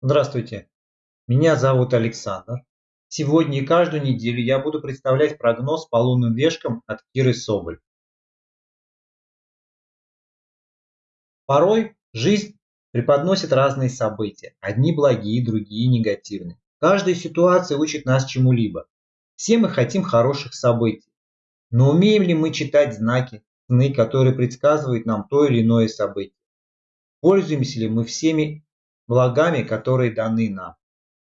Здравствуйте, меня зовут Александр. Сегодня и каждую неделю я буду представлять прогноз по лунным вешкам от Киры Соболь. Порой жизнь преподносит разные события, одни благие, другие негативные. Каждая ситуация учит нас чему-либо. Все мы хотим хороших событий. Но умеем ли мы читать знаки, сны, которые предсказывают нам то или иное событие? Пользуемся ли мы всеми благами, которые даны нам.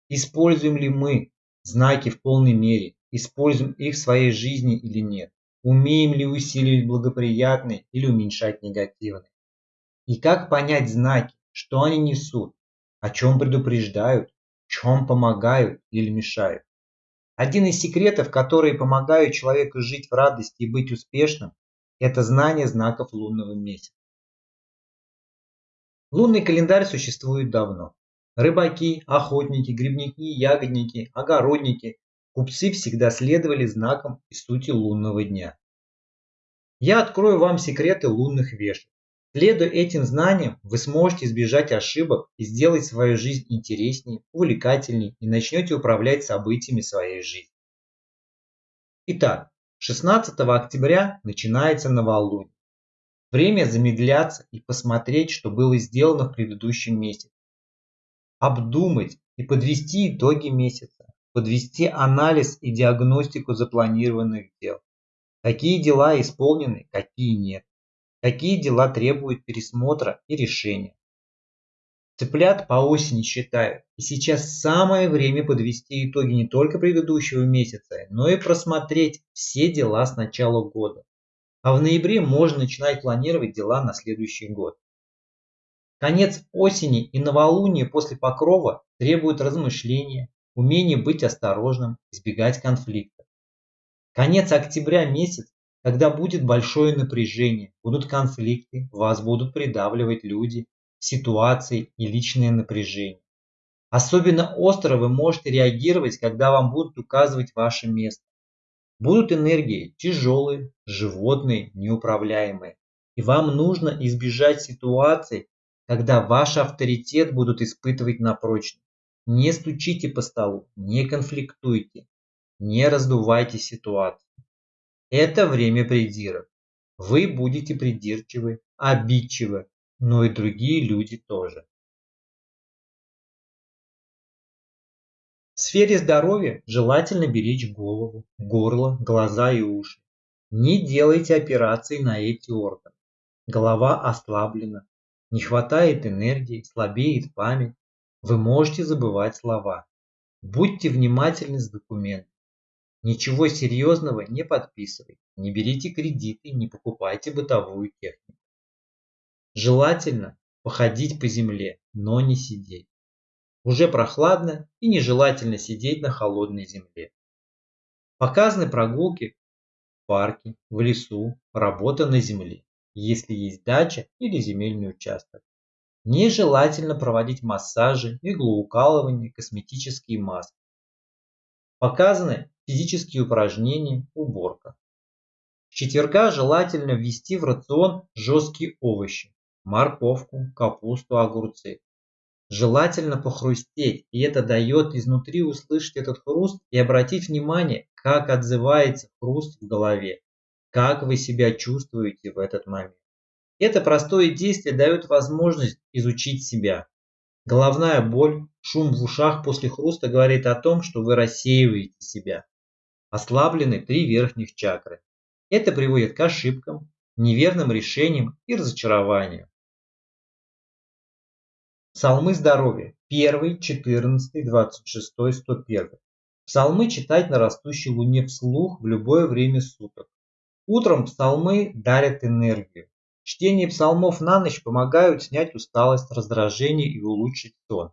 Используем ли мы знаки в полной мере, используем их в своей жизни или нет? Умеем ли усиливать благоприятные или уменьшать негативные? И как понять знаки, что они несут, о чем предупреждают, чем помогают или мешают? Один из секретов, которые помогают человеку жить в радости и быть успешным, это знание знаков лунного месяца. Лунный календарь существует давно. Рыбаки, охотники, грибники, ягодники, огородники, купцы всегда следовали знакам и сути лунного дня. Я открою вам секреты лунных вешек. Следуя этим знаниям, вы сможете избежать ошибок и сделать свою жизнь интереснее, увлекательнее и начнете управлять событиями своей жизни. Итак, 16 октября начинается новолуние. Время замедляться и посмотреть, что было сделано в предыдущем месяце. Обдумать и подвести итоги месяца. Подвести анализ и диагностику запланированных дел. Какие дела исполнены, какие нет. Какие дела требуют пересмотра и решения. Цыплят по осени считают, и сейчас самое время подвести итоги не только предыдущего месяца, но и просмотреть все дела с начала года а в ноябре можно начинать планировать дела на следующий год. Конец осени и новолуние после покрова требуют размышления, умения быть осторожным, избегать конфликтов. Конец октября месяц, когда будет большое напряжение, будут конфликты, вас будут придавливать люди, ситуации и личное напряжение. Особенно остро вы можете реагировать, когда вам будут указывать ваше место. Будут энергии тяжелые, животные, неуправляемые. И вам нужно избежать ситуаций, когда ваш авторитет будут испытывать на прочность. Не стучите по столу, не конфликтуйте, не раздувайте ситуацию. Это время придирок. Вы будете придирчивы, обидчивы, но и другие люди тоже. В сфере здоровья желательно беречь голову, горло, глаза и уши. Не делайте операции на эти органы. Голова ослаблена, не хватает энергии, слабеет память. Вы можете забывать слова. Будьте внимательны с документами. Ничего серьезного не подписывайте, не берите кредиты, не покупайте бытовую технику. Желательно походить по земле, но не сидеть. Уже прохладно и нежелательно сидеть на холодной земле. Показаны прогулки в парке, в лесу, работа на земле, если есть дача или земельный участок. Нежелательно проводить массажи, иглоукалывание, косметические маски. Показаны физические упражнения, уборка. С четверга желательно ввести в рацион жесткие овощи, морковку, капусту, огурцы. Желательно похрустеть, и это дает изнутри услышать этот хруст и обратить внимание, как отзывается хруст в голове, как вы себя чувствуете в этот момент. Это простое действие дает возможность изучить себя. Головная боль, шум в ушах после хруста говорит о том, что вы рассеиваете себя. Ослаблены три верхних чакры. Это приводит к ошибкам, неверным решениям и разочарованию. Псалмы здоровья. 1, 14, 26, 101. Псалмы читать на растущей луне вслух в любое время суток. Утром псалмы дарят энергию. Чтение псалмов на ночь помогают снять усталость, раздражение и улучшить сон.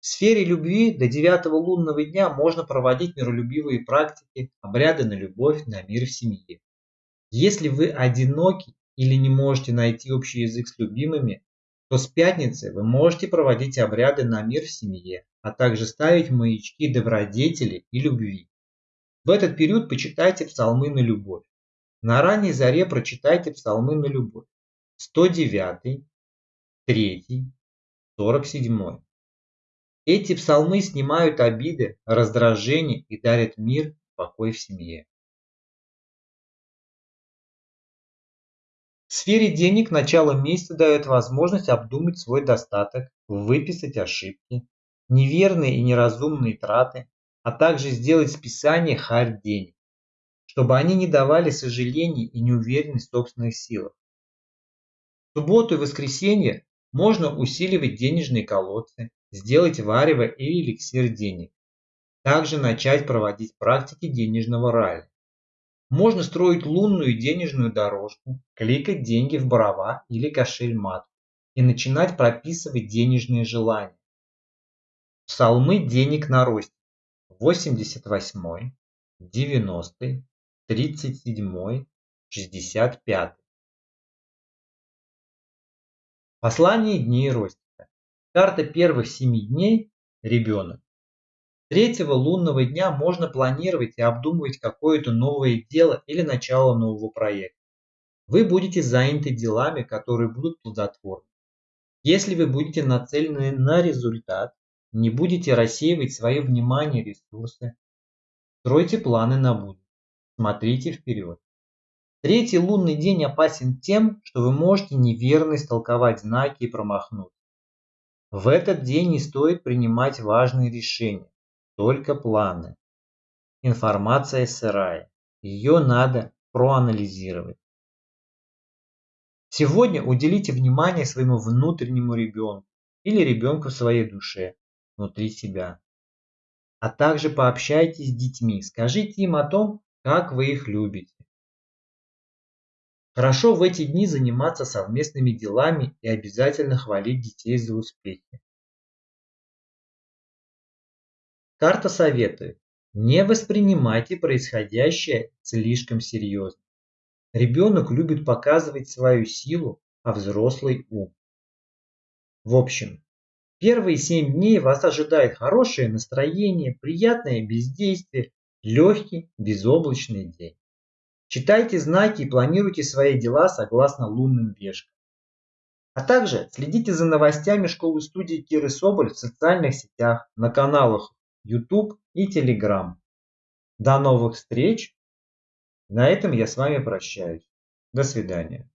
В сфере любви до девятого лунного дня можно проводить миролюбивые практики, обряды на любовь, на мир в семье. Если вы одиноки или не можете найти общий язык с любимыми, то с пятницы вы можете проводить обряды на мир в семье, а также ставить маячки добродетели и любви. В этот период почитайте псалмы на любовь. На ранней заре прочитайте псалмы на любовь. 109, 3, 47. Эти псалмы снимают обиды, раздражение и дарят мир, покой в семье. Сфере денег начало месяца дает возможность обдумать свой достаток, выписать ошибки, неверные и неразумные траты, а также сделать списание харь денег, чтобы они не давали сожалений и неуверенность в собственных силах. В субботу и воскресенье можно усиливать денежные колодцы, сделать варево и эликсир денег. Также начать проводить практики денежного рая. Можно строить лунную денежную дорожку, кликать деньги в барова или кошель-мат и начинать прописывать денежные желания. Псалмы денег на росте. 88, 90, 37, 65. Послание дней Ростика. Карта первых семи дней – ребенок. Третьего лунного дня можно планировать и обдумывать какое-то новое дело или начало нового проекта. Вы будете заняты делами, которые будут плодотворны. Если вы будете нацелены на результат, не будете рассеивать свое внимание и ресурсы, стройте планы на будущее, смотрите вперед. Третий лунный день опасен тем, что вы можете неверно истолковать знаки и промахнуться. В этот день не стоит принимать важные решения только планы. Информация сырая. Ее надо проанализировать. Сегодня уделите внимание своему внутреннему ребенку или ребенку в своей душе, внутри себя. А также пообщайтесь с детьми, скажите им о том, как вы их любите. Хорошо в эти дни заниматься совместными делами и обязательно хвалить детей за успехи. Карта советует: не воспринимайте происходящее слишком серьезно. Ребенок любит показывать свою силу, а взрослый ум. В общем, первые семь дней вас ожидает хорошее настроение, приятное бездействие, легкий безоблачный день. Читайте знаки и планируйте свои дела согласно лунным вешкам. А также следите за новостями школы-студии Киры Соболь в социальных сетях, на каналах YouTube и Telegram. До новых встреч. На этом я с вами прощаюсь. До свидания.